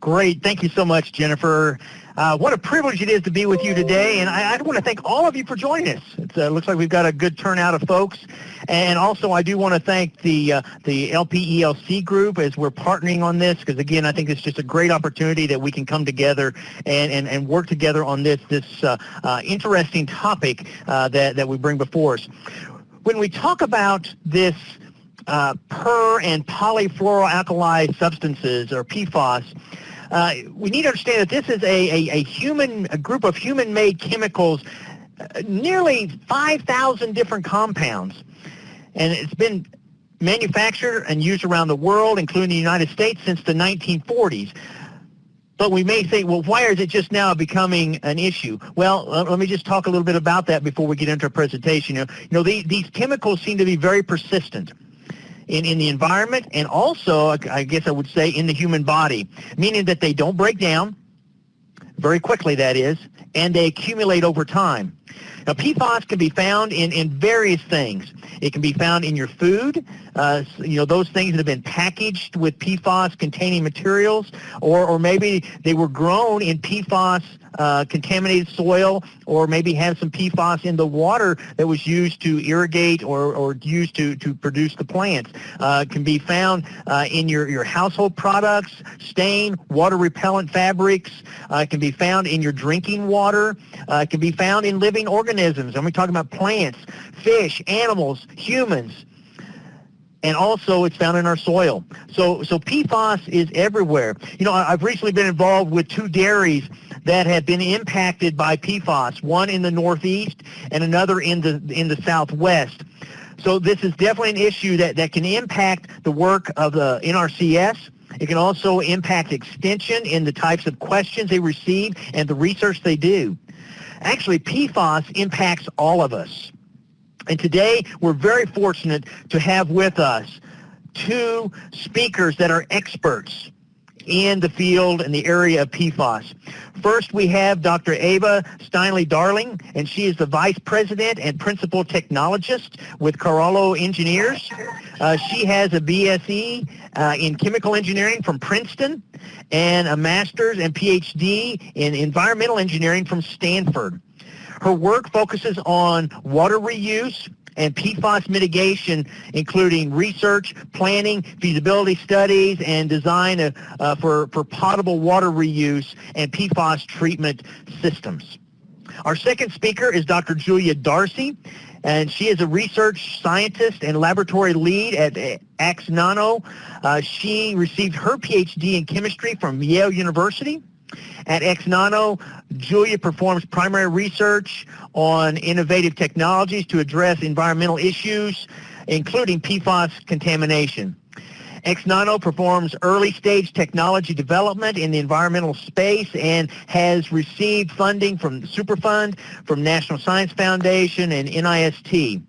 Great. Thank you so much, Jennifer. Uh, what a privilege it is to be with you today, and I, I want to thank all of you for joining us. It uh, looks like we've got a good turnout of folks, and also I do want to thank the uh, the LPELC group as we're partnering on this, because again, I think it's just a great opportunity that we can come together and, and, and work together on this this uh, uh, interesting topic uh, that, that we bring before us. When we talk about this per and polyfluoroalkyl substances, or PFAS, uh, we need to understand that this is a, a, a human, a group of human-made chemicals, uh, nearly 5,000 different compounds. And it's been manufactured and used around the world, including the United States, since the 1940s. But we may say, well, why is it just now becoming an issue? Well, let me just talk a little bit about that before we get into our presentation. You know, you know the, these chemicals seem to be very persistent in, in the environment and also, I guess I would say, in the human body, meaning that they don't break down very quickly, that is, and they accumulate over time. Now, PFAS can be found in, in various things. It can be found in your food, uh, you know, those things that have been packaged with PFAS-containing materials, or, or maybe they were grown in PFAS uh, contaminated soil or maybe have some PFAS in the water that was used to irrigate or, or used to, to produce the plants. Uh, can be found uh, in your, your household products, stain, water repellent fabrics. Uh, can be found in your drinking water. Uh, can be found in living organisms. And we're talking about plants, fish, animals, humans and also it's found in our soil. So, so PFAS is everywhere. You know, I've recently been involved with two dairies that have been impacted by PFAS, one in the northeast and another in the, in the southwest. So this is definitely an issue that, that can impact the work of the NRCS. It can also impact extension in the types of questions they receive and the research they do. Actually, PFAS impacts all of us. And today, we're very fortunate to have with us two speakers that are experts in the field in the area of PFAS. First, we have Dr. Ava Steinle Darling, and she is the Vice President and Principal Technologist with Carollo Engineers. Uh, she has a BSE uh, in Chemical Engineering from Princeton and a Master's and PhD in Environmental Engineering from Stanford. Her work focuses on water reuse, and PFAS mitigation, including research, planning, feasibility studies, and design of, uh, for, for potable water reuse and PFAS treatment systems. Our second speaker is Dr. Julia Darcy, and she is a research scientist and laboratory lead at AxNano. Uh, she received her PhD in chemistry from Yale University. At AxNano, Julia performs primary research on innovative technologies to address environmental issues, including PFAS contamination. AxNano performs early-stage technology development in the environmental space and has received funding from Superfund, from National Science Foundation, and NIST.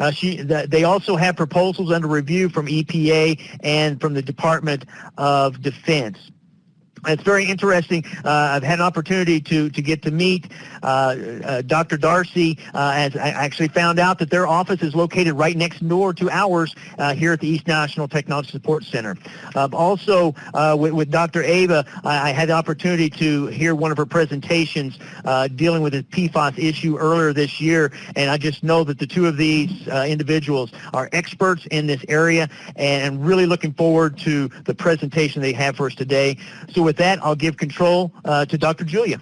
Uh, she, the, they also have proposals under review from EPA and from the Department of Defense. It's very interesting. Uh, I've had an opportunity to, to get to meet uh, uh, Dr. Darcy uh, as I actually found out that their office is located right next door to ours uh, here at the East National Technology Support Center. Um, also, uh, with, with, Dr. Ava, I, I, had the opportunity to hear one of her presentations dealing with the PFAS issue earlier this year, and I just know that the two of these individuals are experts in this area and really looking forward to the presentation they have for us today. So with that, I'll give control uh, to Dr. Julia.